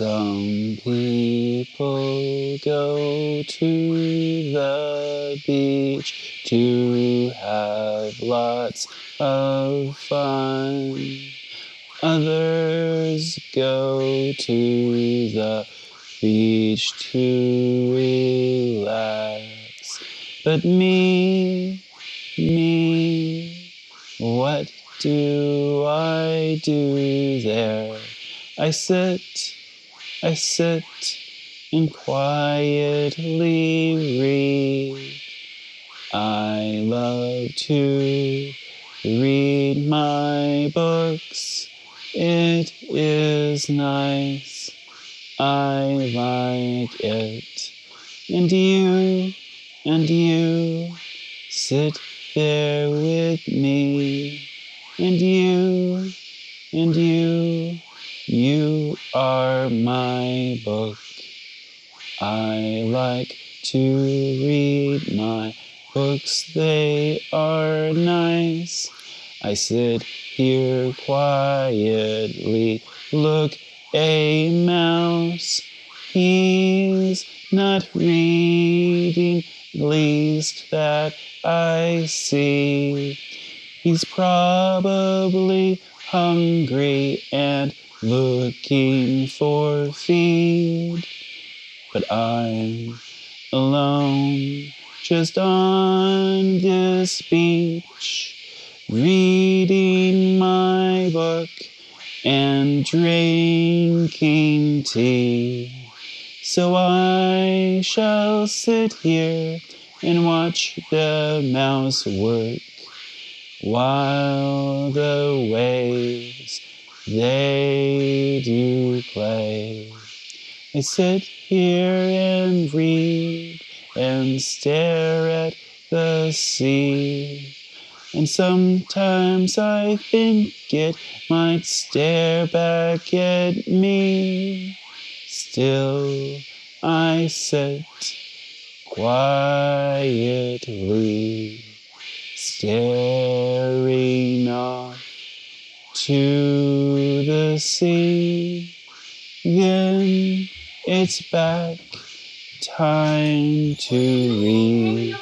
Some people go to the beach to have lots of fun. Others go to the beach to relax. But me, me, what do I do there? I sit I sit and quietly read. I love to read my books. It is nice. I like it. And you, and you, sit there with me. And you, and you, you are my book. I like to read my books, they are nice. I sit here quietly, look, a mouse. He's not reading, least that I see. He's probably hungry and looking for feed. But I'm alone, just on this beach, reading my book and drinking tea. So I shall sit here and watch the mouse work while the waves they do play. I sit here and read and stare at the sea. And sometimes I think it might stare back at me. Still, I sit quietly, staring off to sea. Then it's back time to read.